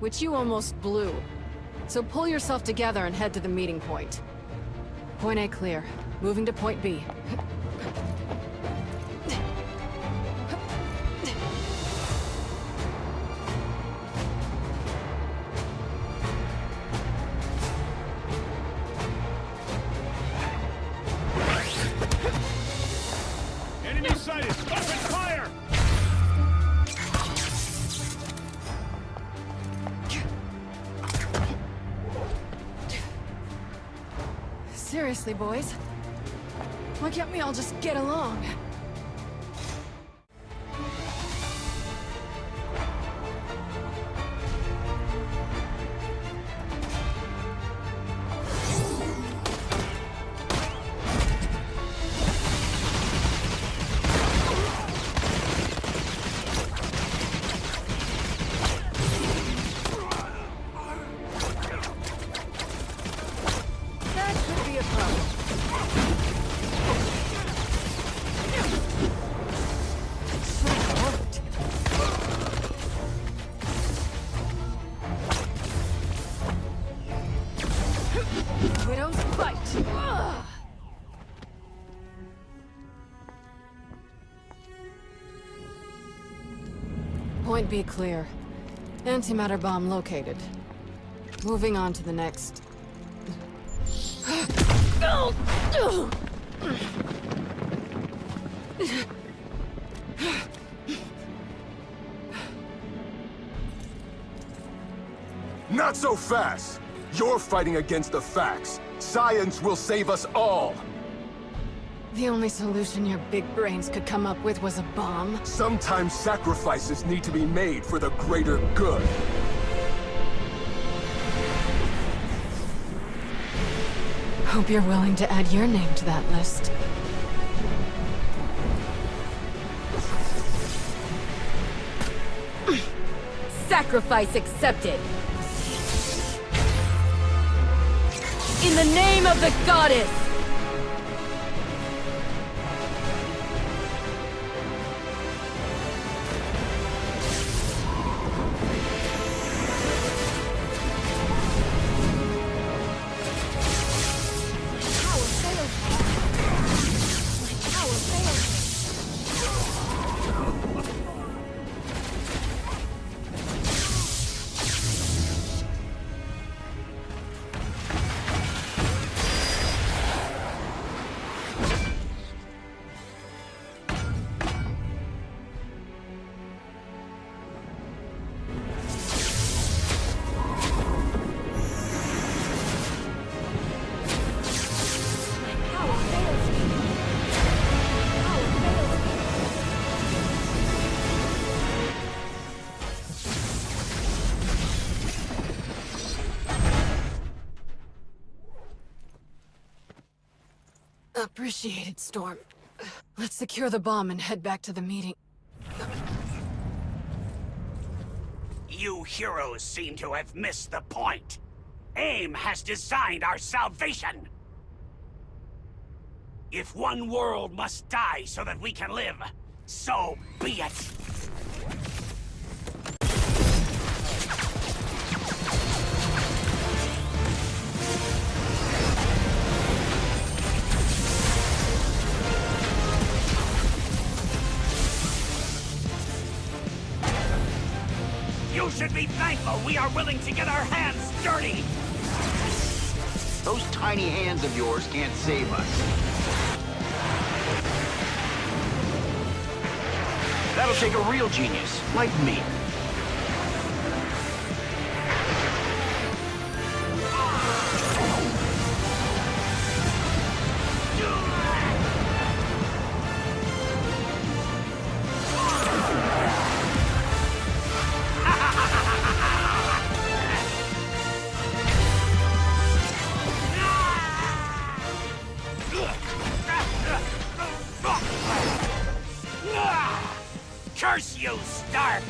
which you almost blew. So pull yourself together and head to the meeting point. Point A clear. Moving to point B. Seriously, boys? Why can't we all just get along? Point clear. Antimatter bomb located. Moving on to the next. Not so fast! You're fighting against the facts. Science will save us all! The only solution your big brains could come up with was a bomb. Sometimes sacrifices need to be made for the greater good. Hope you're willing to add your name to that list. Sacrifice accepted. In the name of the goddess! Appreciated, Storm. Let's secure the bomb and head back to the meeting. You heroes seem to have missed the point. AIM has designed our salvation. If one world must die so that we can live, so be it. Should be thankful we are willing to get our hands dirty. Those tiny hands of yours can't save us. That'll take a real genius, like me.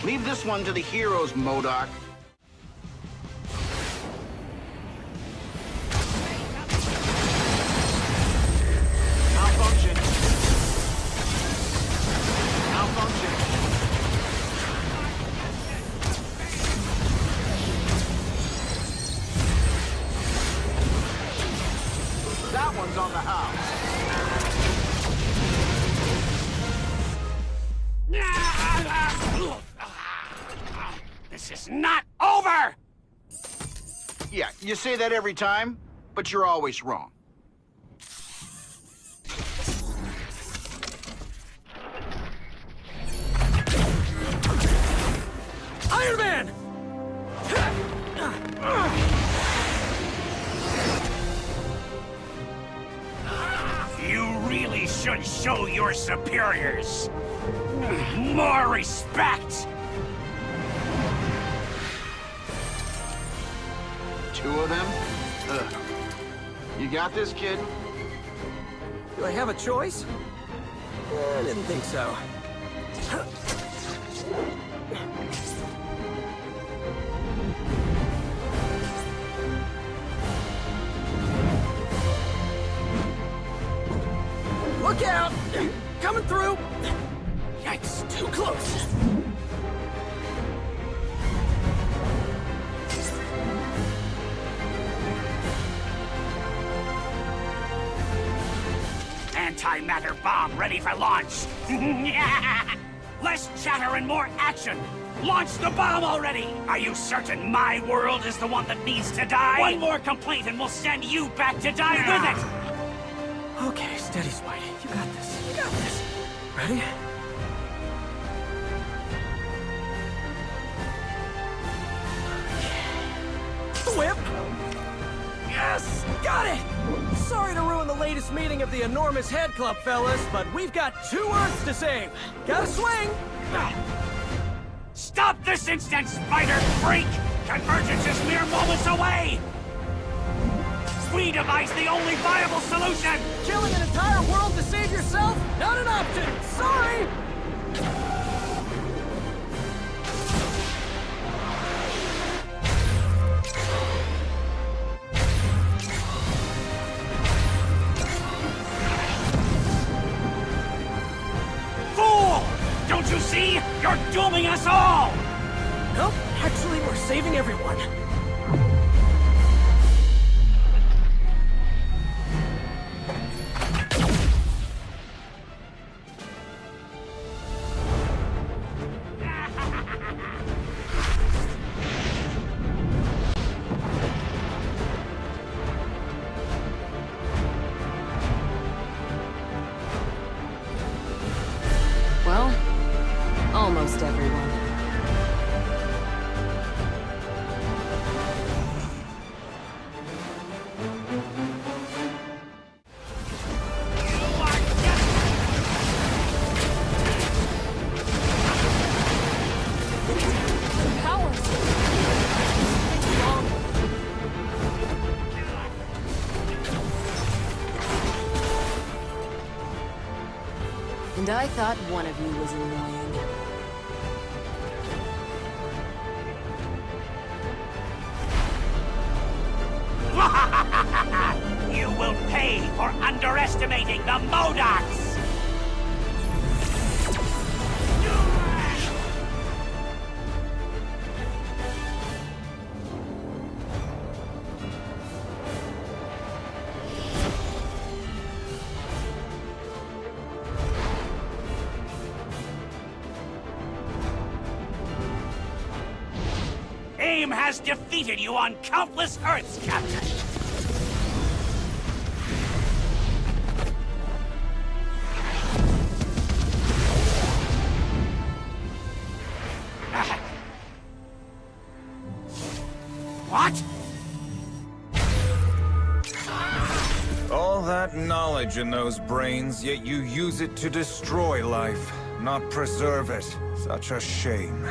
Leave this one to the heroes, MODOK. Yeah, you say that every time, but you're always wrong. Iron Man! You really should show your superiors more respect! Two of them? Ugh. You got this, kid? Do I have a choice? I didn't think so. Look out! Coming through! Yikes, too close! Antimatter bomb ready for launch! Less chatter and more action! Launch the bomb already! Are you certain my world is the one that needs to die? One more complaint and we'll send you back to die with it! Okay, steady, Spidey. You got this. You got this. Ready? Yes! Got it! Sorry to ruin the latest meeting of the Enormous Head Club, fellas, but we've got two Earths to save. Gotta swing! Stop this instant, Spider Freak! Convergence is mere moments away! We devise the only viable solution! Killing an entire world to save yourself? Everyone. Well, almost everyone. And I thought one of you was annoying. Has defeated you on countless Earths, Captain! What? All that knowledge in those brains, yet you use it to destroy life, not preserve it. Such a shame.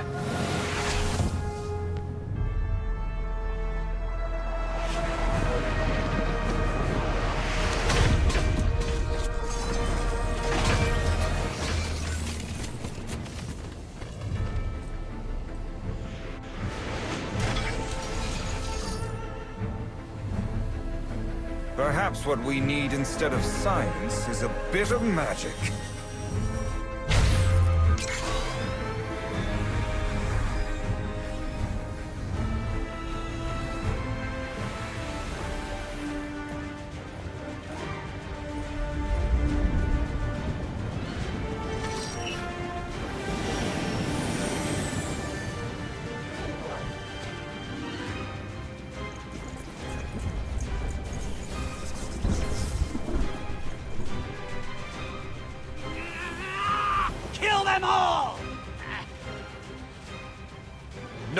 Perhaps what we need instead of science is a bit of magic.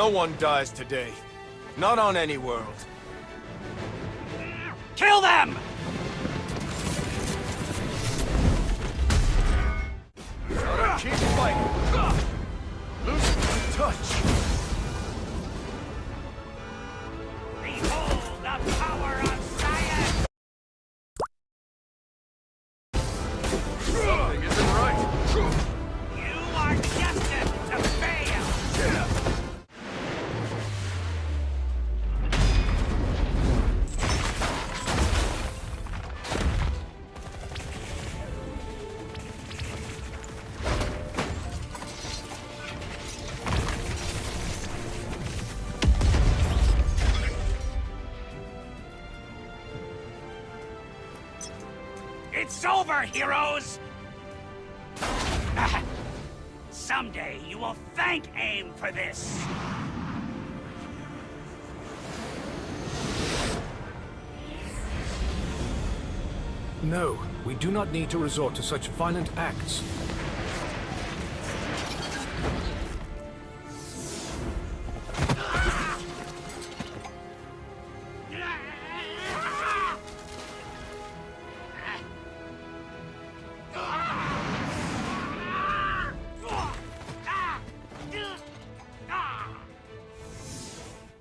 No one dies today. Not on any world. Kill them! Gotta keep fighting. My touch. Behold the power of science! Something isn't right. You are It's over, heroes! Someday you will thank AIM for this! No, we do not need to resort to such violent acts.